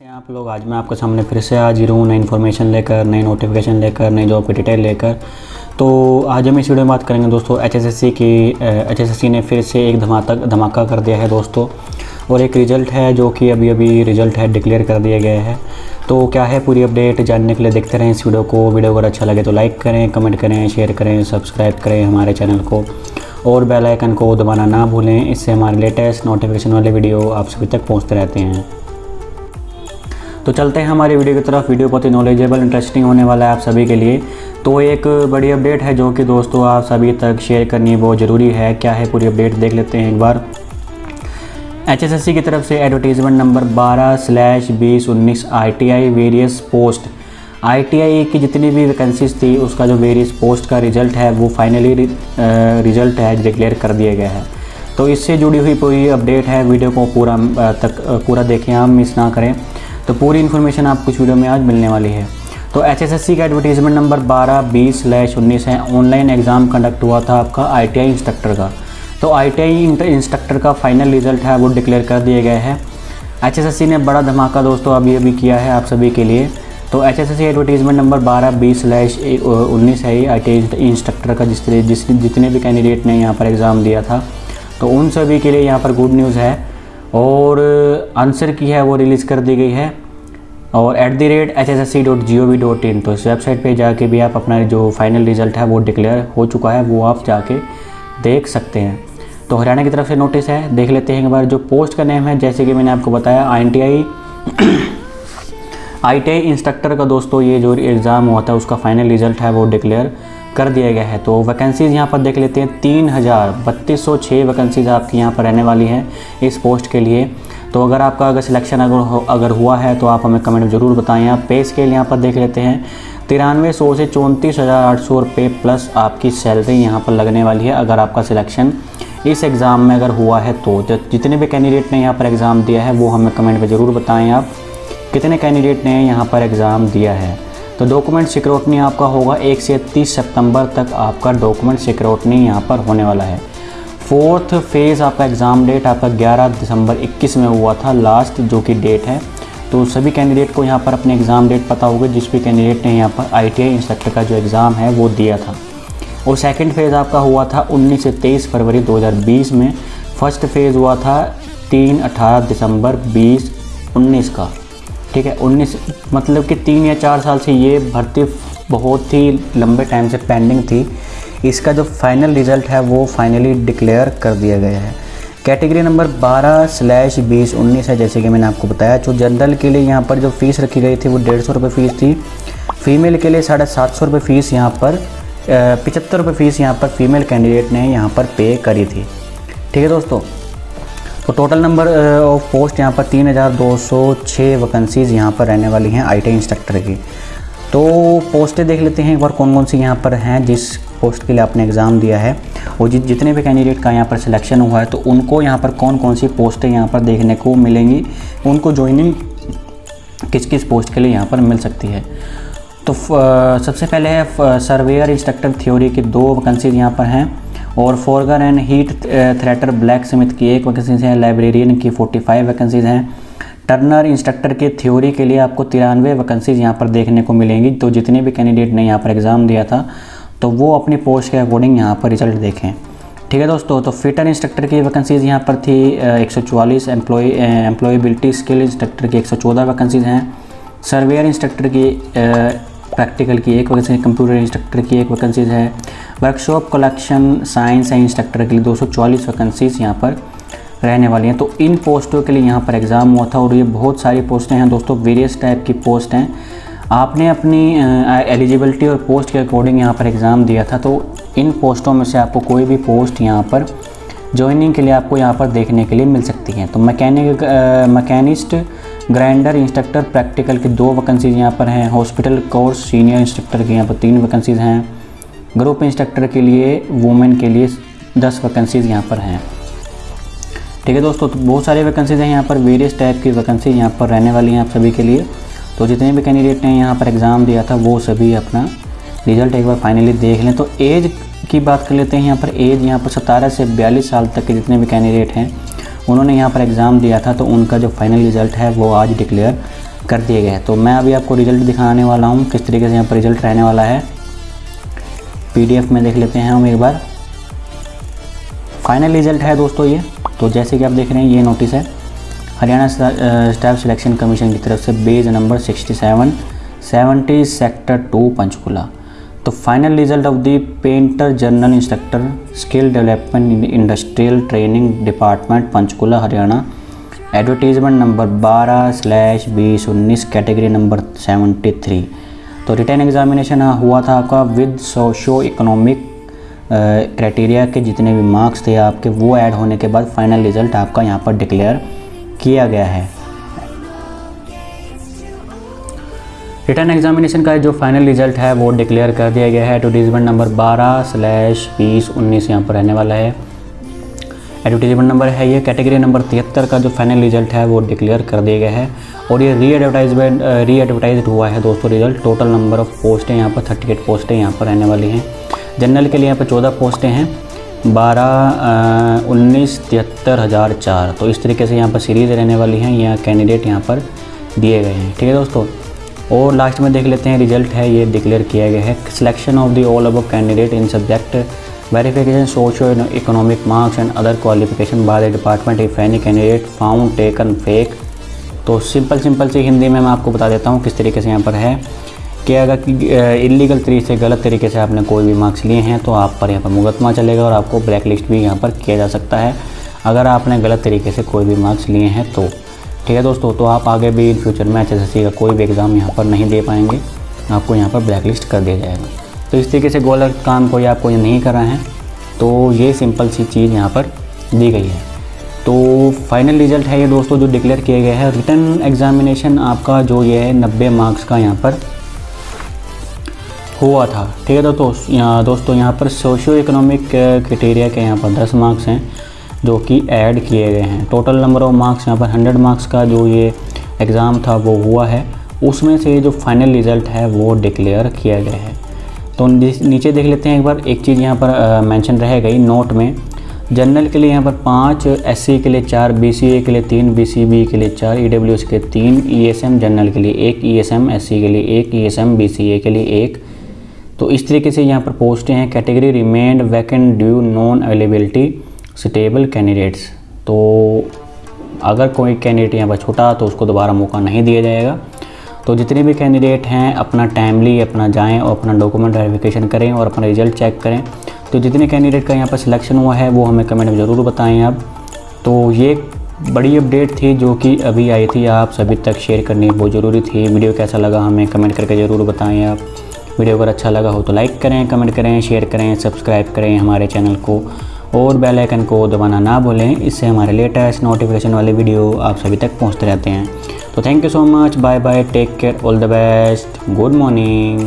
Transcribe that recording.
से आप लोग। आज मैं आपके सामने फिर से हाजिर हूँ नई इन्फॉर्मेशन लेकर, नई नोटिफिकेशन लेकर, नई जॉब की डिटेल लेकर। तो आज हम इस वीडियो में बात करेंगे दोस्तों एचएसएससी की एचएसएससी ने फिर से एक धमाका धमाका कर दिया है दोस्तों। और एक रिज़ल्ट है जो कि अभी अभी रिज़ल्ट है डिक्लेयर कर दिया गया है। तो क्या है पूरी अपडेट जानने के लिए देखते रहें इस वीडियो को। वीडियो अगर अच्छा लगे तो लाइक करें कमेंट करें शेयर करें सब्सक्राइब करें हमारे चैनल को। और बेल आइकन को दबाना ना भूलें, इससे हमारे लेटेस्ट नोटिफिकेशन वाले वीडियो आप सभी तक पहुँचते रहते हैं। तो चलते हैं हमारे वीडियो की तरफ़। वीडियो बहुत ही नॉलेजेबल इंटरेस्टिंग होने वाला है आप सभी के लिए। तो एक बड़ी अपडेट है जो कि दोस्तों आप सभी तक शेयर करनी बहुत ज़रूरी है। क्या है पूरी अपडेट देख लेते हैं एक बार। एचएसएससी की तरफ़ से एडवर्टीजमेंट नंबर बारह स्लैश बीस उन्नीस आई वेरियस पोस्ट आईटीआई की जितनी भी वैकेंसीज थी, उसका जो वेरियस पोस्ट का रिज़ल्ट है, वो फाइनली रिज़ल्ट uh, है डिक्लेयर कर दिया गया है। तो इससे जुड़ी हुई पूरी अपडेट है। वीडियो को पूरा uh, तक uh, पूरा देखें हम मिस ना करें। तो पूरी इन्फॉर्मेशन आपको इस वीडियो में आज मिलने वाली है। तो एच एस एस सी का एडवर्टीज़मेंट नंबर बारह, बीस स्लैश उन्नीस है। ऑनलाइन एग्ज़ाम कंडक्ट हुआ था आपका आईटीआई इंस्ट्रक्टर का। तो आईटीआई इंस्ट्रक्टर का फाइनल रिज़ल्ट है, वो डिक्लेयर कर दिए गए हैं। एच ने बड़ा धमाका दोस्तों अभी अभी किया है आप सभी के लिए। तो H S S C advertisement number बारह बीस स्लैश उन्नीस है आई टी इंस्ट्रक्टर का जिस जिस जितने भी कैंडिडेट ने यहाँ पर एग्ज़ाम दिया था। तो उन सभी के लिए यहाँ पर गुड न्यूज़ है। और आंसर की है वो रिलीज़ कर दी गई है। और at the rate H S S C dot G O V dot in तो इस वेबसाइट पर जाके भी आप अपना जो फाइनल रिज़ल्ट है वो डिक्लेयर हो चुका है, वो आप जाके देख सकते हैं। तो हरियाणा की तरफ़ से नोटिस है, देख लेते हैं एक बार जो पोस्ट का नेम है, जैसे कि मैंने आपको बताया I N T I I T I instructor का दोस्तों, ये जो एग्ज़ाम हुआ था, उसका फाइनल रिज़ल्ट है वो डिक्लेयर कर दिया गया है। तो वैकेंसीज़ यहाँ पर देख लेते हैं तीन हज़ार बत्तीस सौ छः वैकेंसीज़ आपकी यहाँ पर रहने वाली हैं इस पोस्ट के लिए। तो अगर आपका अगर सिलेक्शन अगर हो, अगर हुआ है तो आप हमें कमेंट में ज़रूर बताएँ। आप पे स्केल यहाँ पर देख लेते हैं तिरानवे सौ से चौंतीस हज़ार आठ सौ रुपये प्लस आपकी सैलरी यहाँ पर लगने वाली है अगर आपका सिलेक्शन इस एग्ज़ाम में अगर हुआ है तो।, तो जितने भी कैंडिडेट ने यहाँ पर एग्ज़ाम दिया है वो हमें कमेंट में ज़रूर बताएँ आप कितने कैंडिडेट ने यहाँ पर एग्ज़ाम दिया है। तो डॉक्यूमेंट सिक्योटनी आपका होगा एक से तीस सितंबर तक आपका डॉक्यूमेंट सिक्योटनी यहाँ पर होने वाला है। फोर्थ फ़ेज़ आपका एग्ज़ाम डेट आपका 11 दिसंबर 21 में हुआ था लास्ट जो कि डेट है। तो सभी कैंडिडेट को यहाँ पर अपने एग्ज़ाम डेट पता होगा, जिस भी कैंडिडेट ने यहाँ पर आई इंस्ट्रक्टर का जो एग्ज़ाम है वो दिया था। और सेकेंड फ़ेज़ आपका हुआ था 19 से 23 फरवरी 2020 में। फ़र्स्ट फ़ेज़ हुआ था तीन अठारह दिसंबर बीस उन्नीस का। ठीक है, उन्नीस मतलब कि तीन या चार साल से ये भर्ती बहुत ही लंबे टाइम से पेंडिंग थी। इसका जो फाइनल रिज़ल्ट है, वो फाइनली डिक्लेयर कर दिया गया है। कैटेगरी नंबर 12 स्लैश बीस उन्नीस है, जैसे कि मैंने आपको बताया। जो जनरल के लिए यहाँ पर जो फ़ीस रखी गई थी, वो डेढ़ सौ रुपये फ़ीस थी। फीमेल के लिए साढ़े सात सौ रुपये फ़ीस यहाँ पर पचहत्तर रुपये फ़ीस यहाँ पर फीमेल कैंडिडेट ने यहाँ पर पे करी थी। ठीक है दोस्तों तो टोटल नंबर ऑफ़ पोस्ट यहाँ पर तीन हज़ार दो सौ छः वैकेंसीज़ यहाँ पर रहने वाली हैं आईटी इंस्ट्रक्टर की। तो पोस्टें देख लेते हैं एक बार कौन कौन सी यहाँ पर हैं जिस पोस्ट के लिए आपने एग्ज़ाम दिया है। और जित, जितने भी कैंडिडेट का यहाँ पर सिलेक्शन हुआ है तो उनको यहाँ पर कौन कौन सी पोस्टें यहाँ पर देखने को मिलेंगी, उनको ज्वाइनिंग किस किस पोस्ट के लिए यहाँ पर मिल सकती है। तो uh, सबसे पहले है सर्वेयर इंस्ट्रक्टर थ्योरी की दो वैकेंसीज यहाँ पर हैं। और forger and heat treater blacksmith की एक वैकेंसीज हैं लाइब्रेरियन की 45 वैकेंसीज हैं। टर्नर इंस्ट्रक्टर के थ्योरी के लिए आपको तिरानवे वैकेंसीज यहाँ पर देखने को मिलेंगी। तो जितने भी कैंडिडेट ने यहाँ पर एग्ज़ाम दिया था तो वो अपनी पोस्ट के अकॉर्डिंग यहाँ पर रिज़ल्ट देखें। ठीक है दोस्तों तो फिटर इंस्ट्रक्टर की वैकेंसीज़ यहाँ पर थी uh, एक सौ चवालीस एम्प्लॉय एम्प्लॉयबिलिटी स्किल इंस्ट्रक्टर की एक सौ चौदह वैकेंसीज़ हैं। सर्वेयर इंस्ट्रक्टर की uh, प्रैक्टिकल की, एक वैकेंसी कंप्यूटर इंस्ट्रक्टर की एक वैकेंसीज़ है। Workshop calculation science and instructor के लिए दो वैकेंसीज़ यहाँ पर रहने वाली हैं। तो इन पोस्टों के लिए यहाँ पर एग्ज़ाम हुआ था और ये बहुत सारी पोस्टें हैं। दोस्तों वेरियस टाइप की पोस्ट हैं। आपने अपनी एलिजिबिलिटी और पोस्ट के अकॉर्डिंग यहाँ पर एग्ज़ाम दिया था। तो इन पोस्टों में से आपको कोई भी पोस्ट यहाँ पर ज्वाइनिंग के लिए आपको यहाँ पर देखने के लिए मिल सकती है। तो mechanic machinist grinder instructor practical के दो वैकेंसीज यहाँ पर हैं, हॉस्पिटल कोर्स, सीनियर इंस्ट्रक्टर के यहाँ पर तीन वैकेंसीज हैं। ग्रुप इंस्ट्रक्टर के लिए, वुमेन के लिए दस वैकेंसीज यहाँ पर हैं। ठीक है दोस्तों तो बहुत सारे वैकेंसीज हैं यहाँ पर वेरियस टाइप की वैकेंसी यहाँ पर रहने वाली हैं आप सभी के लिए। तो जितने भी कैंडिडेट ने यहाँ पर एग्ज़ाम दिया था, वो सभी अपना रिज़ल्ट एक बार फाइनली देख लें। तो एज की बात कर लेते हैं, यहाँ पर एज यहाँ पर सतारह से बयालीस साल तक के जितने भी कैंडिडेट हैं, उन्होंने यहाँ पर एग्ज़ाम दिया था तो उनका जो फाइनल रिज़ल्ट है, वो आज डिक्लेयर कर दिए गए तो मैं अभी आपको रिज़ल्ट दिखाने वाला हूँ, किस तरीके से यहाँ पर रिज़ल्ट रहने वाला है। पीडीएफ में देख लेते हैं हम एक बार। फाइनल रिज़ल्ट है दोस्तों ये तो जैसे कि आप देख रहे हैं, ये नोटिस है। हरियाणा स्टाफ सिलेक्शन कमीशन की तरफ़ से bays number 67 70 sector two Panchkula. तो final result of the painter general instructor skill development industrial training department Panchkula Haryana advertisement number 12 slash बीस उन्नीस कैटेगरी नंबर 73 तो रिटर्न एग्जामिनेशन हुआ था आपका विद सोशो इकोनॉमिक क्राइटेरिया के जितने भी मार्क्स थे आपके, वो ऐड होने के बाद फाइनल रिज़ल्ट आपका यहाँ पर डिक्लेयर किया गया है। रिटर्न एग्जामिनेशन का जो फाइनल रिज़ल्ट है, वो डिक्लेयर कर दिया गया है। एडवर्टीजमेंट नंबर 12 स्लैश बीस उन्नीस यहाँ पर रहने वाला है। एडवर्टीजमेंट नंबर है ये कैटेगरी नंबर तिहत्तर का जो फाइनल रिज़ल्ट है, वो डिक्लेयर कर दिया गया है। और ये री एडवर्टाइजमेंट री एडवर्टाइज हुआ है दोस्तों रिज़ल्ट टोटल नंबर ऑफ़ पोस्टें यहाँ पर थर्टी एट पोस्टें यहाँ पर रहने वाली हैं। जनरल के लिए यहाँ पर चौदह पोस्टें हैं। बारह उन्नीस, तिहत्तर, हज़ार चार। तो इस तरीके से यहाँ पर सीरीज़ रहने वाली हैं यहाँ कैंडिडेट यहाँ पर दिए गए हैं। ठीक है दोस्तों? और लास्ट में देख लेते हैं रिज़ल्ट है, ये डिक्लेयर किया गया है। सिलेक्शन ऑफ़ द ऑल अब candidate in subject verification socio economic marks and other qualification by the department if any candidate found taken fake तो सिंपल सिंपल सी हिंदी में मैं आपको बता देता हूँ किस तरीके से यहाँ पर है कि अगर इलीगल तरीके से, गलत तरीके से आपने कोई भी मार्क्स लिए हैं तो आप पर यहाँ पर मुकदमा चलेगा और आपको ब्लैक लिस्ट भी यहाँ पर किया जा सकता है। अगर आपने गलत तरीके से कोई भी मार्क्स लिए हैं तो ठीक है दोस्तों तो आप आगे भी इन फ्यूचर में एच का कोई भी एग्ज़ाम यहाँ पर नहीं दे पाएँगे। आपको यहाँ पर ब्लैक लिस्ट कर दिया जाएगा। तो इस तरीके से गलत काम कोई आपको नहीं कर रहे हैं। तो ये सिंपल सी चीज़ यहाँ पर दी गई है। तो फाइनल रिज़ल्ट है ये दोस्तों जो डिक्लेयर किया गया है। रिटर्न एग्ज़ामिनेशन आपका जो ये है, नब्बे मार्क्स का यहाँ पर हुआ था। ठीक है दोस्तों दोस्तों यहाँ पर सोशियो इकोनॉमिक क्राइटेरिया के यहाँ पर दस मार्क्स हैं। जो कि ऐड किए गए हैं। टोटल नंबर ऑफ़ मार्क्स यहाँ पर हंड्रेड मार्क्स का जो ये एग्ज़ाम था, वो हुआ है। उसमें से जो फाइनल रिज़ल्ट है, वो डिक्लेयर किया गया है। तो नीचे देख लेते हैं एक बार। एक चीज़ यहाँ पर मेंशन रह गई नोट में। जनरल के लिए यहाँ पर पाँच एस के लिए चार बीसीए के लिए तीन बी के लिए चार ई के लिए तीन ई जनरल के लिए एक ई एस के लिए एक ई एस एम के लिए एक। तो इस तरीके से यहाँ पर पोस्टें हैं। Category remained vacant due non availability stable candidates तो अगर कोई कैंडिडेट यहाँ पर छूटा तो उसको दोबारा मौका नहीं दिया जाएगा। तो जितने भी कैंडिडेट हैं, अपना टाइमली अपना जाएँ और अपना डॉक्यूमेंट वेरिफिकेशन करें और अपना रिज़ल्ट चेक करें। तो जितने कैंडिडेट का यहाँ पर सिलेक्शन हुआ है, वो हमें कमेंट में ज़रूर बताएँ आप। तो ये बड़ी अपडेट थी जो कि अभी आई थी, आप सभी तक शेयर करनी बहुत ज़रूरी थी। वीडियो कैसा लगा हमें कमेंट करके ज़रूर बताएँ आप। वीडियो अगर अच्छा लगा हो तो लाइक करें कमेंट करें शेयर करें सब्सक्राइब करें हमारे चैनल को। और बेल आइकन को दबाना ना भूलें। इससे हमारे लेटेस्ट नोटिफिकेशन वाले वीडियो आप सभी तक पहुँचते रहते हैं। तो thank you so much bye bye take care all the best good morning